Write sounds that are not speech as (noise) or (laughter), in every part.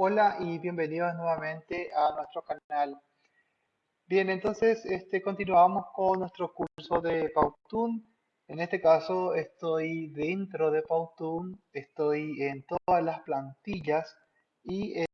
Hola y bienvenidos nuevamente a nuestro canal. Bien, entonces este, continuamos con nuestro curso de Powtoon. En este caso estoy dentro de Powtoon, estoy en todas las plantillas y eh,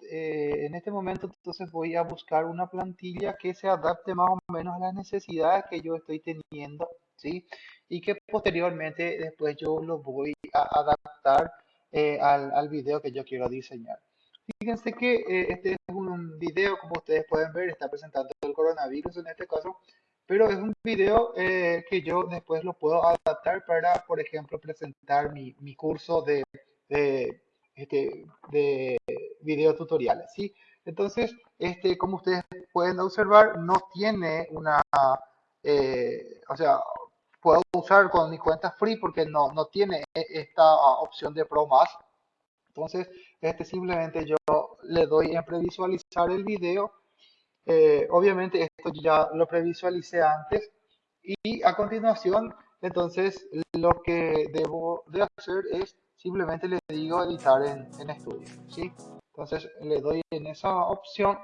en este momento entonces voy a buscar una plantilla que se adapte más o menos a las necesidades que yo estoy teniendo, ¿sí? Y que posteriormente después yo lo voy a adaptar eh, al, al video que yo quiero diseñar. Fíjense que eh, este es un video, como ustedes pueden ver, está presentando el coronavirus en este caso, pero es un video eh, que yo después lo puedo adaptar para, por ejemplo, presentar mi, mi curso de, de, este, de video tutoriales, ¿sí? Entonces, este, como ustedes pueden observar, no tiene una, eh, o sea, puedo usar con mi cuenta free porque no, no tiene esta opción de Pro más, entonces, este simplemente yo le doy en previsualizar el video. Eh, obviamente esto ya lo previsualicé antes y a continuación entonces lo que debo de hacer es simplemente le digo editar en, en estudio ¿sí? entonces le doy en esa opción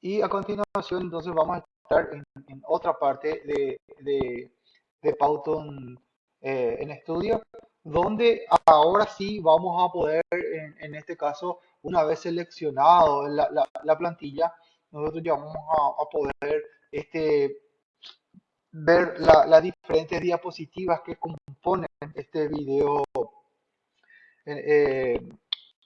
y a continuación entonces vamos a estar en, otra parte de, de, de Powtoon eh, en estudio donde ahora sí vamos a poder, en, este caso, una vez seleccionado la, la, plantilla, nosotros ya vamos a, poder este, ver las diferentes diapositivas que componen este video eh,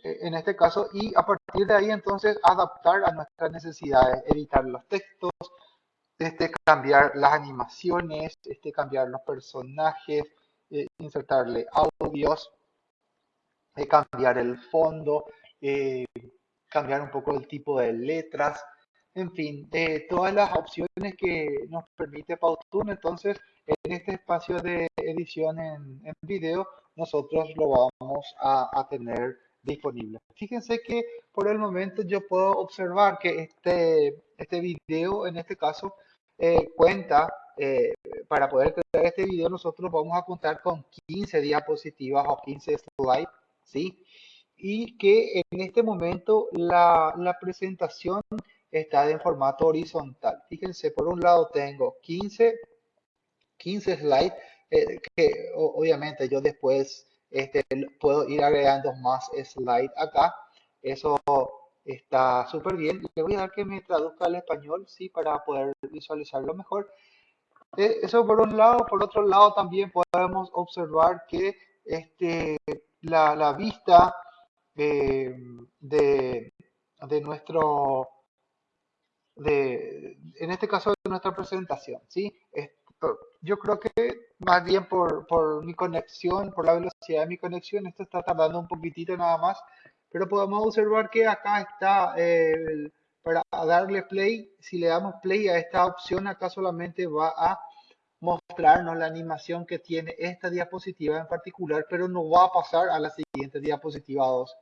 en este caso y a partir de ahí entonces adaptar a nuestras necesidades, editar los textos, este, cambiar las animaciones, este, cambiar los personajes, eh, insertarle audios, eh, cambiar el fondo, eh, cambiar un poco el tipo de letras, en fin, todas las opciones que nos permite Powtoon. Entonces, en este espacio de edición en, video, nosotros lo vamos a, a, tener disponible. Fíjense que por el momento yo puedo observar que este, este video, en este caso, cuenta eh, para poder crear este video nosotros vamos a contar con 15 diapositivas o 15 slides, ¿sí? Y que en este momento la, la presentación está en formato horizontal. Fíjense, por un lado tengo 15, 15 slides, eh, que obviamente yo después este, puedo ir agregando más slides acá. Eso está súper bien. Le voy a dar que me traduzca al español, sí, para poder visualizarlo mejor. Eh, eso por un lado, por otro lado también podemos observar que este, la, la vista de, de, nuestro, de, en este caso de nuestra presentación, ¿sí? yo creo que más bien por, por mi conexión, por la velocidad de mi conexión, esto está tardando un poquitito nada más, pero podemos observar que acá está eh, el, para darle play, si le damos play a esta opción, acá solamente va a mostrarnos la animación que tiene esta diapositiva en particular, pero no va a pasar a la siguiente diapositiva 2.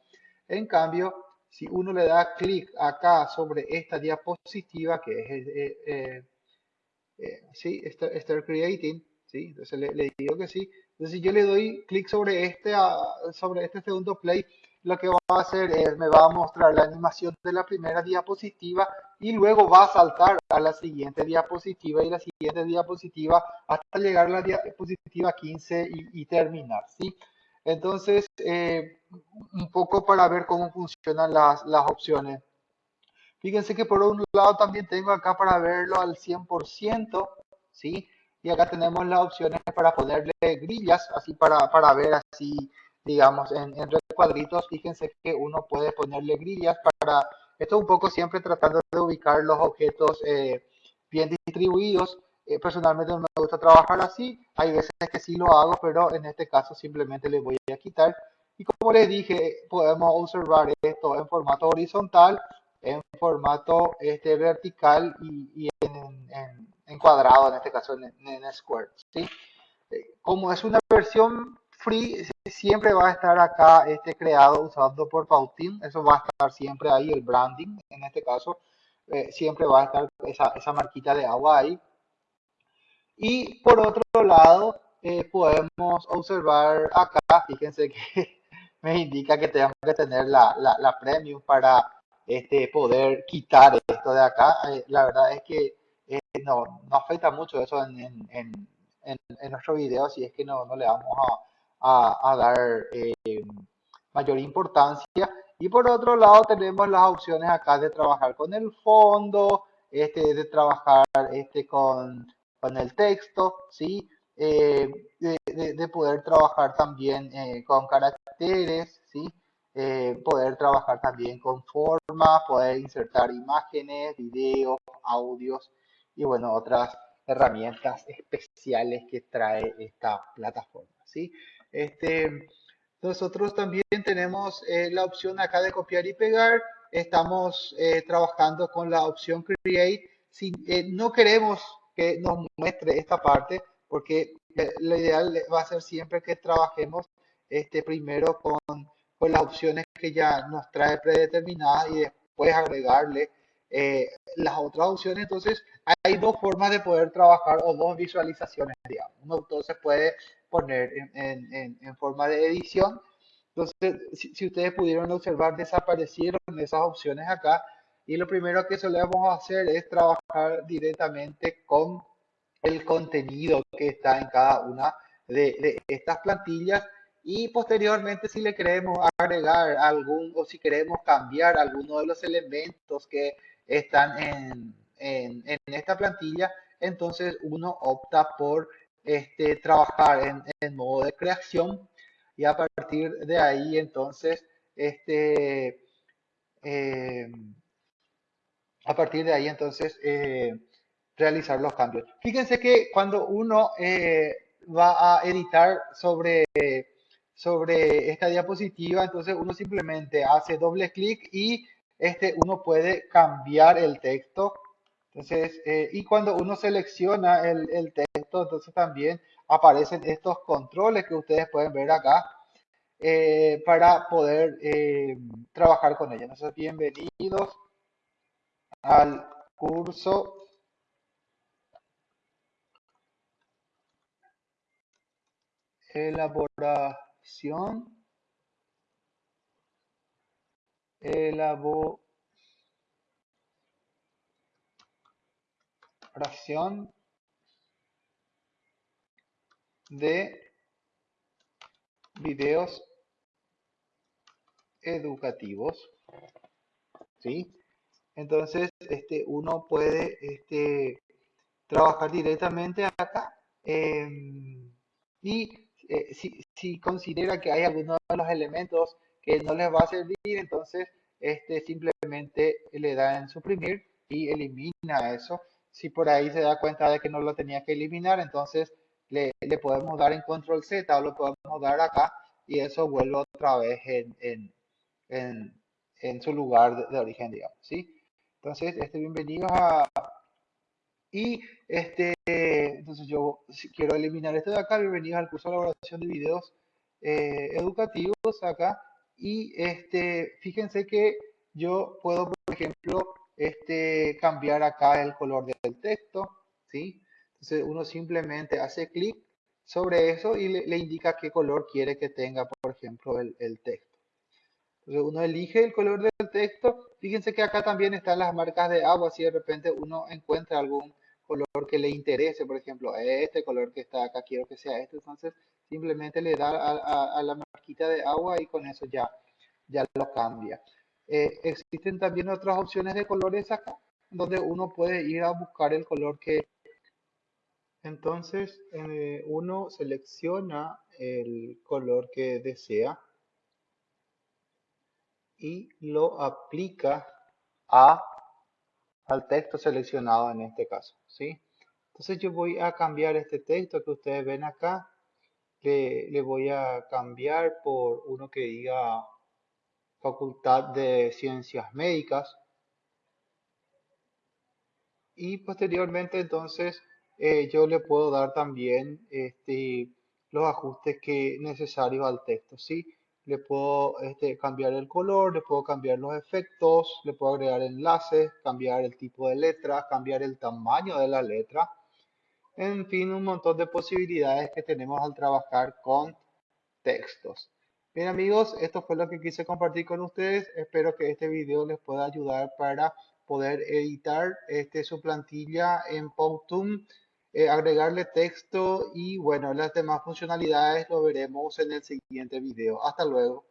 En cambio, si uno le da clic acá sobre esta diapositiva, que es, eh, eh, eh sí, Start Creating, ¿sí? entonces le, le, digo que sí. Entonces si yo le doy clic sobre este, ah, sobre este segundo play, lo que va a hacer es, me va a mostrar la animación de la primera diapositiva y luego va a saltar a la siguiente diapositiva y la siguiente diapositiva hasta llegar a la diapositiva 15 y, terminar, ¿sí? Entonces, eh, un poco para ver cómo funcionan las, las opciones. Fíjense que por un lado también tengo acá para verlo al 100%, ¿sí? Y acá tenemos las opciones para ponerle grillas, así para, para ver así digamos, en, en cuadritos, fíjense que uno puede ponerle grillas para, esto un poco siempre tratando de ubicar los objetos eh, bien distribuidos. Eh, personalmente no me gusta trabajar así, hay veces que sí lo hago, pero en este caso simplemente le voy a quitar. Y como les dije, podemos observar esto en formato horizontal, en formato este, vertical y, y en, en, en, cuadrado, en este caso en, en square. ¿sí? Eh, como es una versión free siempre va a estar acá este creado usado por Pautin, eso va a estar siempre ahí, el branding en este caso, eh, siempre va a estar esa, marquita de agua ahí. Y por otro lado, eh, podemos observar acá, fíjense que (laughs) me indica que tengo que tener la, la, la premium para este, poder quitar esto de acá. Eh, la verdad es que no, no afecta mucho eso en, en, en, en nuestro video, si es que no, no le vamos a, a, dar eh, mayor importancia. Y por otro lado tenemos las opciones acá de trabajar con el fondo, este, de trabajar este, con, con el texto, ¿sí? Eh, de, de, de, poder trabajar también eh, con caracteres, ¿sí? Poder trabajar también con formas, poder insertar imágenes, videos, audios y bueno, otras herramientas especiales que trae esta plataforma, ¿sí? Este, nosotros también tenemos eh, la opción acá de copiar y pegar. Estamos eh, trabajando con la opción Create. Si, eh, no queremos que nos muestre esta parte porque eh, lo ideal va a ser siempre que trabajemos este, primero con, con las opciones que ya nos trae predeterminadas y después agregarle eh, las otras opciones. Entonces, hay dos formas de poder trabajar o dos visualizaciones, digamos. Uno entonces puede poner en, forma de edición. Entonces, si, ustedes pudieron observar, desaparecieron esas opciones acá. Y lo primero que solemos hacer es trabajar directamente con el contenido que está en cada una de, estas plantillas. Y posteriormente, si le queremos agregar algún o si queremos cambiar alguno de los elementos que están en esta plantilla, entonces uno opta por este, trabajar en, en, modo de creación. Y a partir de ahí entonces este eh, a partir de ahí entonces eh, realizar los cambios. Fíjense que cuando uno eh, va a editar sobre sobre esta diapositiva entonces uno simplemente hace doble clic y este uno puede cambiar el texto. Entonces, eh, y cuando uno selecciona el, el, texto, entonces también aparecen estos controles que ustedes pueden ver acá eh, para poder eh, trabajar con ellos. Entonces, bienvenidos al curso. Elaboración. Elaboración de videos educativos. ¿Sí? Entonces, este, uno puede este, trabajar directamente acá. Eh, y eh, si, si, considera que hay algunos de los elementos que no les va a servir, entonces este, simplemente le da en suprimir y elimina eso si por ahí se da cuenta de que no lo tenía que eliminar, entonces le, le podemos dar en control Z o lo podemos dar acá y eso vuelve otra vez en, en, en, en su lugar de, de, origen, digamos, ¿sí? Entonces, este, bienvenidos a... Y este, entonces yo quiero eliminar esto de acá, bienvenidos al curso de elaboración de videos eh, educativos acá. Y este, fíjense que yo puedo, por ejemplo, este, cambiar acá el color del texto, ¿sí? Entonces uno simplemente hace clic sobre eso y le, indica qué color quiere que tenga, por ejemplo, el, texto. Entonces uno elige el color del texto. Fíjense que acá también están las marcas de agua, si de repente uno encuentra algún color que le interese, por ejemplo, este color que está acá, quiero que sea este, entonces simplemente le da a la marquita de agua y con eso ya, ya lo cambia. Eh, existen también otras opciones de colores acá, donde uno puede ir a buscar el color que... Entonces, eh, uno selecciona el color que desea y lo aplica a, al texto seleccionado en este caso, ¿sí? Entonces yo voy a cambiar este texto que ustedes ven acá, le, le voy a cambiar por uno que diga Facultad de Ciencias Médicas. Y posteriormente entonces eh, yo le puedo dar también este, los ajustes que necesarios al texto. ¿sí? Le puedo este, cambiar el color, le puedo cambiar los efectos, le puedo agregar enlaces, cambiar el tipo de letra, cambiar el tamaño de la letra. En fin, un montón de posibilidades que tenemos al trabajar con textos. Bien amigos, esto fue lo que quise compartir con ustedes. Espero que este video les pueda ayudar para poder editar este, su plantilla en Powtoon, eh, agregarle texto y bueno, las demás funcionalidades lo veremos en el siguiente video. Hasta luego.